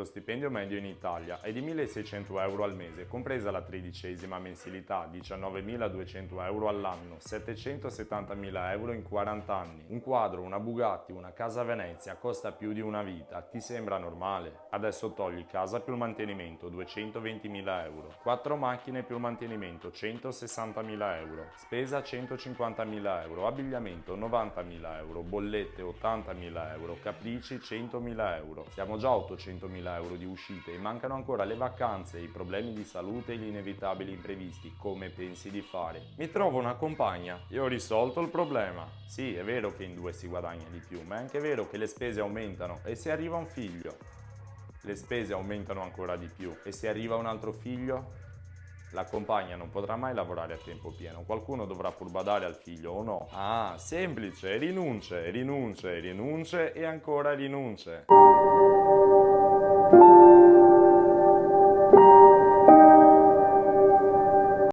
Lo stipendio medio in Italia è di 1.600 euro al mese, compresa la tredicesima mensilità, 19.200 euro all'anno, 770.000 euro in 40 anni. Un quadro, una Bugatti, una casa a Venezia costa più di una vita, ti sembra normale? Adesso togli casa più il mantenimento, 220.000 euro. Quattro macchine più il mantenimento, 160.000 euro. Spesa 150.000 euro, abbigliamento 90.000 euro, bollette 80.000 euro, capricci 100.000 euro. Siamo già a 800.000 euro di uscite e mancano ancora le vacanze, i problemi di salute e gli inevitabili imprevisti. Come pensi di fare? Mi trovo una compagna e ho risolto il problema. Sì, è vero che in due si guadagna di più, ma è anche vero che le spese aumentano e se arriva un figlio, le spese aumentano ancora di più e se arriva un altro figlio, la compagna non potrà mai lavorare a tempo pieno, qualcuno dovrà pur badare al figlio o no? Ah, semplice, rinunce, rinunce, rinunce e ancora rinunce.